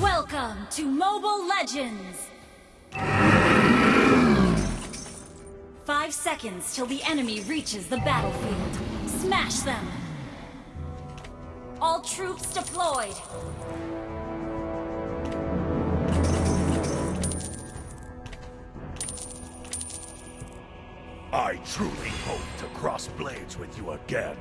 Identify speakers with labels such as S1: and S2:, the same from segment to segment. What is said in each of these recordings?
S1: Welcome to Mobile Legends! Five seconds till the enemy reaches the battlefield. Smash them! All troops deployed!
S2: I truly hope to cross blades with you again.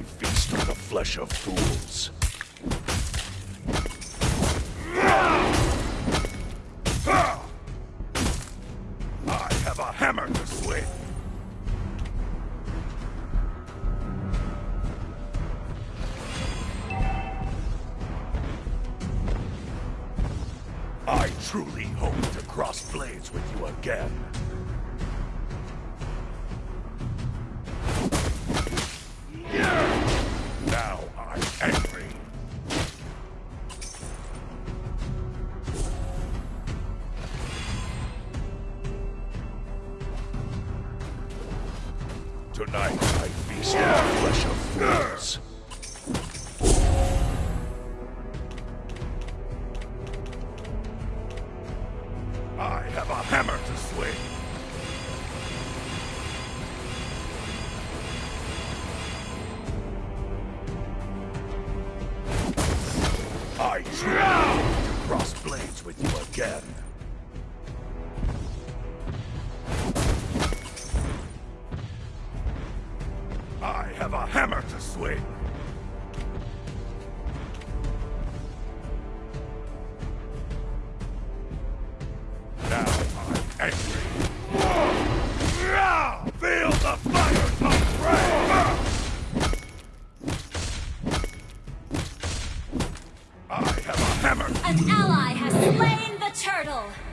S2: I feast on the flesh of fools. I have a hammer to swing. I truly hope to cross blades with you again. Tonight I feast on flesh of fools. I have a hammer to swing. I truly to cross blades with you again.
S1: Has slain the turtle!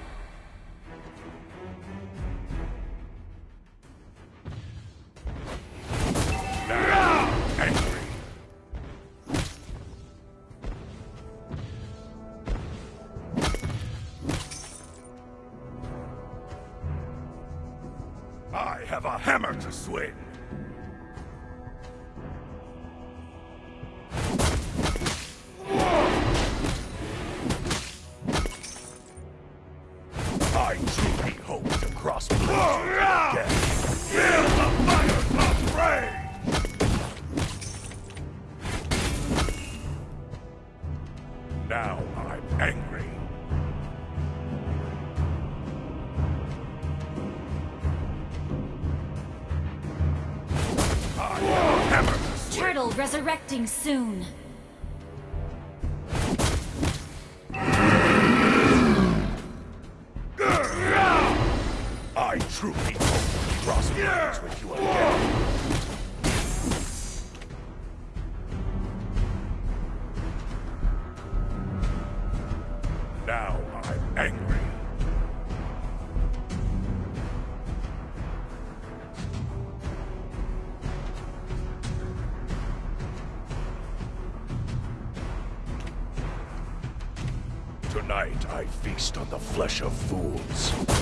S2: I truly hope to cross blades again. Feel the fire of rage! Now I'm angry. I have hammer.
S1: Turtle resurrecting soon.
S2: Truly hope to cross blades with you again. Now I'm angry. Tonight I feast on the flesh of fools.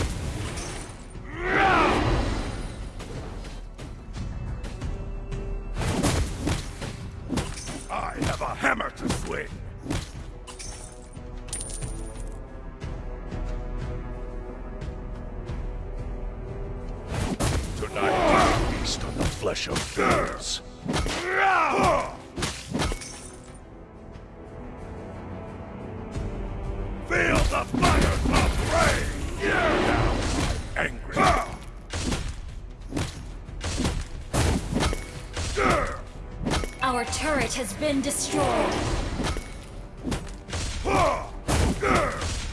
S1: Our turret has been destroyed.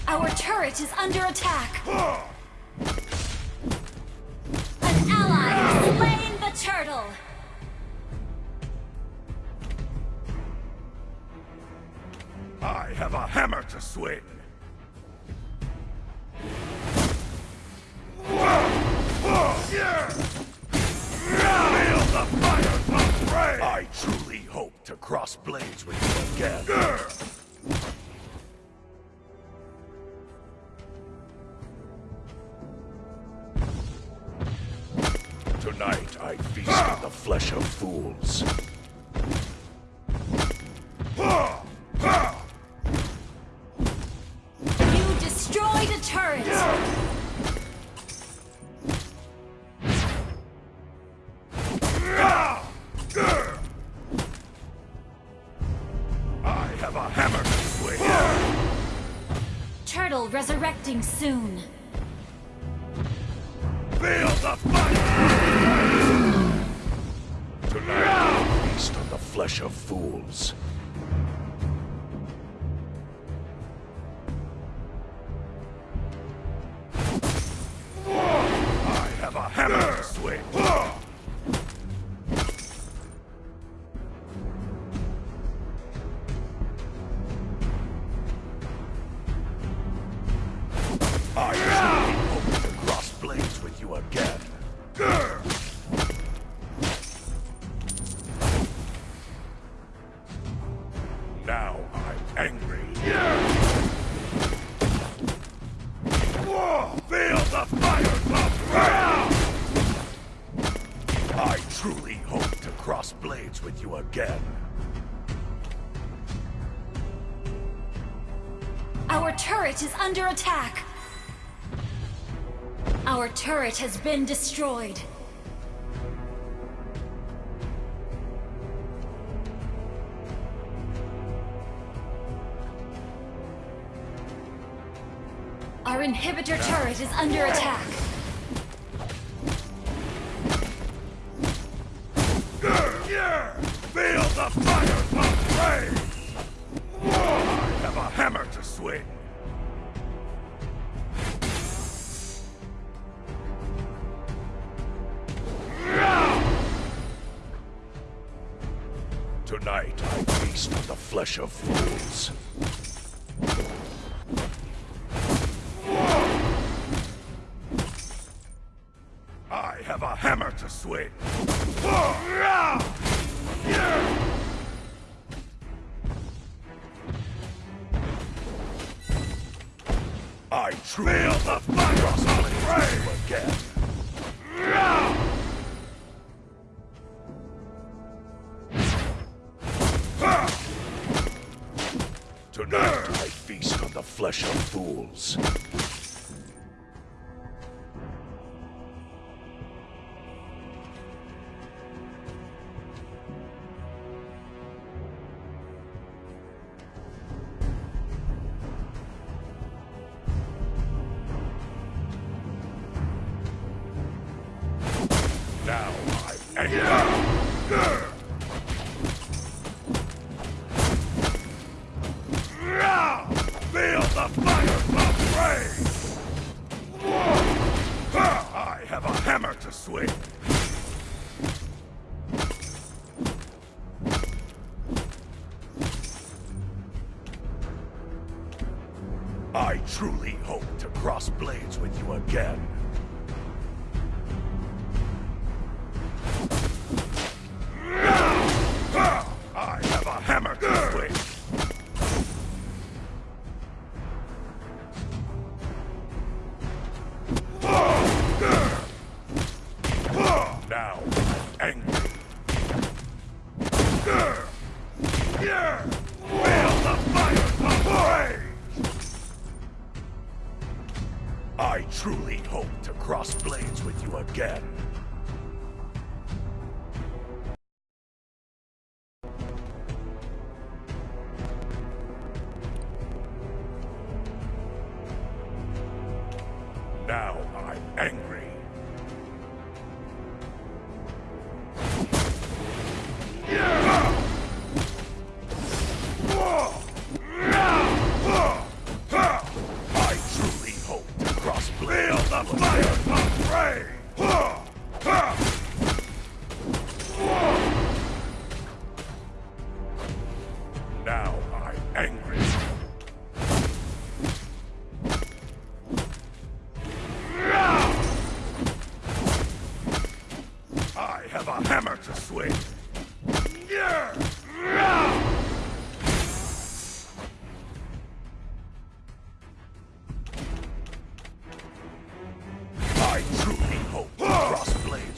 S1: Our turret is under attack. An ally has slain the turtle.
S2: I have a hammer to swing. I truly hope to cross blades with you again. Tonight I feast on the flesh of fools.
S1: Resurrecting soon.
S2: Feel the fire! Tonight feast on the flesh of fools. To cross blades with you again.
S1: Our turret is under attack! Our turret has been destroyed. Our inhibitor turret is under attack.
S2: On the flesh of fools. I have a hammer to swing. I feel the fire of rage again. Flesh of fools. I truly hope to cross blades with you again. Again.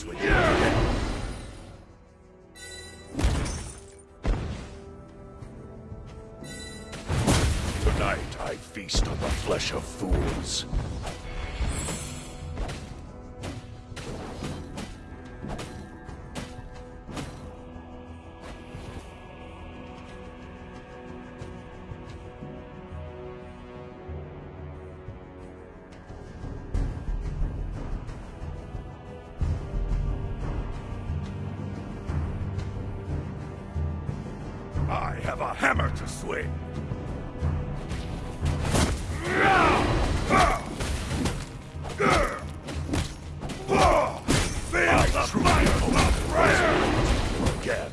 S2: Tonight I feast on the flesh of fools. have a hammer to swing. Feel the fire of prayer! Again.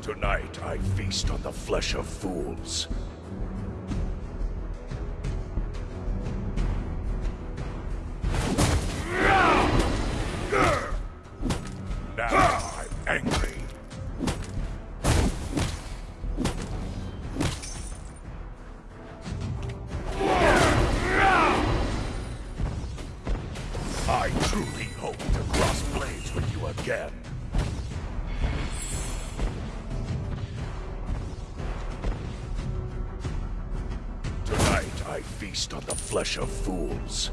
S2: Tonight I feast on the flesh of fools. I feast on the flesh of fools.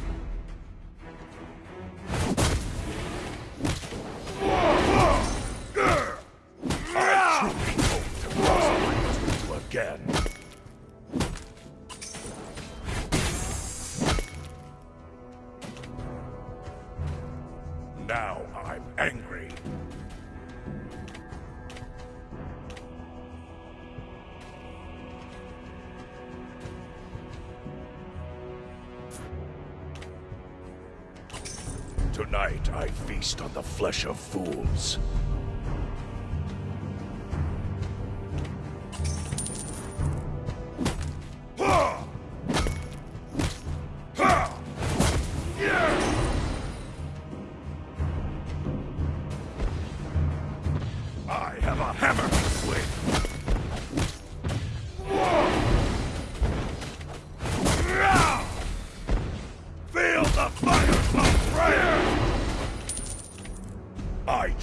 S2: Tonight, I feast on the flesh of fools.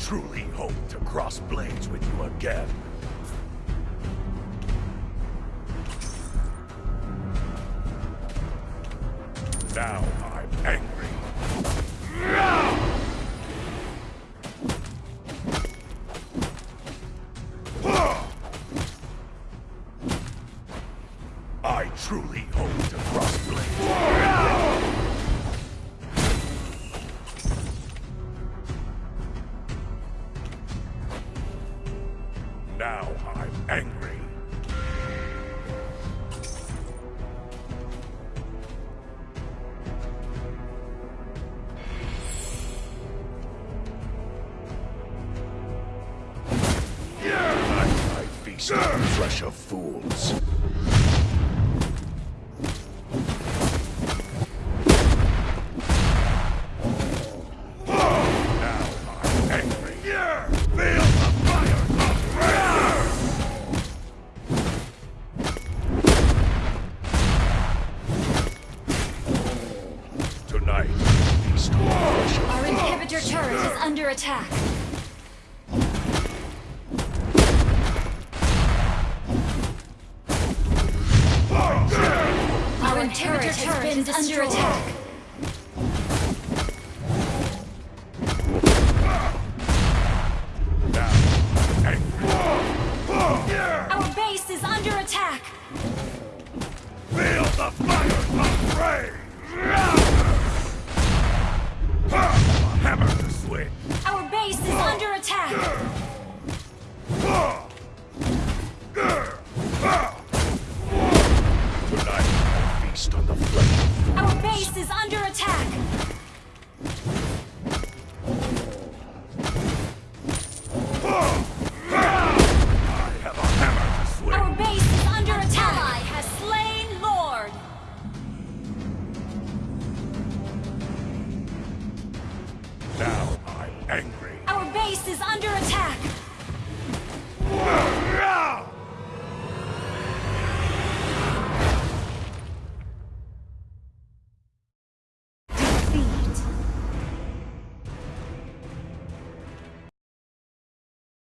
S2: truly hope to cross blades with you again. Now I'm angry.